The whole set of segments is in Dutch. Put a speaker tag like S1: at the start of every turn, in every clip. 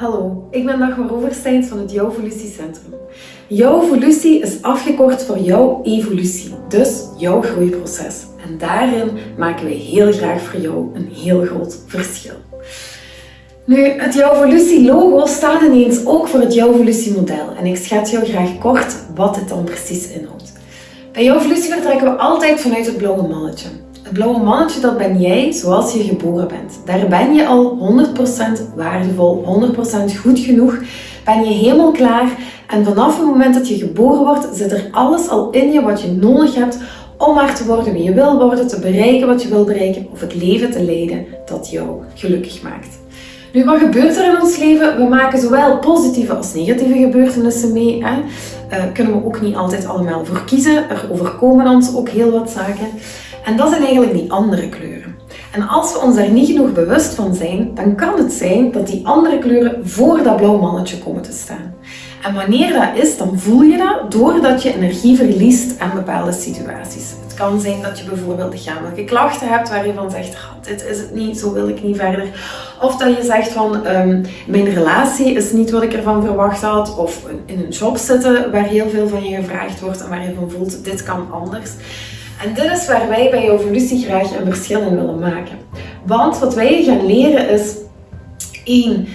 S1: Hallo, ik ben Dagmar Oversteins van het Jouw Centrum. Jouw evolutie is afgekort voor jouw evolutie, dus jouw groeiproces. En daarin maken wij heel graag voor jou een heel groot verschil. Nu, het Jouw Evolutie logo staat ineens ook voor het Jouw Evolutie model en ik schets jou graag kort wat het dan precies inhoudt. Bij Jouw Evolutie vertrekken we altijd vanuit het blauwe mannetje. Het blauwe mannetje, dat ben jij zoals je geboren bent. Daar ben je al 100% waardevol, 100% goed genoeg. Ben je helemaal klaar. En vanaf het moment dat je geboren wordt, zit er alles al in je wat je nodig hebt om maar te worden wie je wil worden, te bereiken wat je wil bereiken of het leven te leiden dat jou gelukkig maakt. Nu, wat gebeurt er in ons leven? We maken zowel positieve als negatieve gebeurtenissen mee. Hè? Uh, kunnen we ook niet altijd allemaal voor kiezen. Er overkomen ons ook heel wat zaken. En dat zijn eigenlijk die andere kleuren. En als we ons daar niet genoeg bewust van zijn, dan kan het zijn dat die andere kleuren voor dat blauw mannetje komen te staan. En wanneer dat is, dan voel je dat doordat je energie verliest aan bepaalde situaties. Het kan zijn dat je bijvoorbeeld lichamelijke klachten hebt waar je van zegt, dit is het niet, zo wil ik niet verder. Of dat je zegt van, um, mijn relatie is niet wat ik ervan verwacht had. Of in een job zitten waar heel veel van je gevraagd wordt en waar je van voelt, dit kan anders. En dit is waar wij bij Evolutie graag een verschil in willen maken. Want wat wij gaan leren is, één,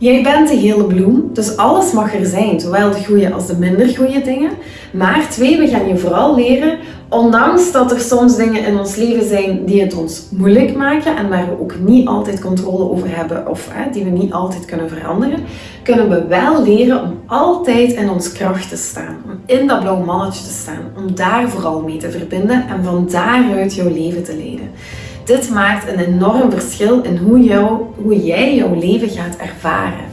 S1: Jij bent de hele bloem, dus alles mag er zijn, zowel de goede als de minder goede dingen. Maar twee, we gaan je vooral leren, ondanks dat er soms dingen in ons leven zijn die het ons moeilijk maken en waar we ook niet altijd controle over hebben of hè, die we niet altijd kunnen veranderen, kunnen we wel leren om altijd in ons kracht te staan, om in dat blauw mannetje te staan, om daar vooral mee te verbinden en van daaruit jouw leven te leiden. Dit maakt een enorm verschil in hoe, hoe jij jouw leven gaat ervaren.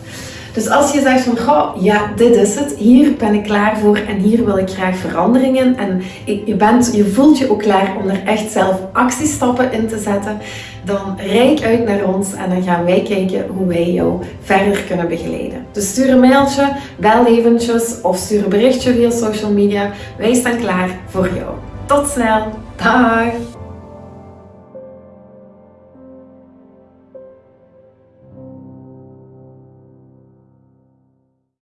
S1: Dus als je zegt van, goh, ja, dit is het, hier ben ik klaar voor en hier wil ik graag veranderingen en je, bent, je voelt je ook klaar om er echt zelf actiestappen in te zetten, dan reik uit naar ons en dan gaan wij kijken hoe wij jou verder kunnen begeleiden. Dus stuur een mailtje, bel eventjes of stuur een berichtje via social media. Wij staan klaar voor jou. Tot snel. Dag!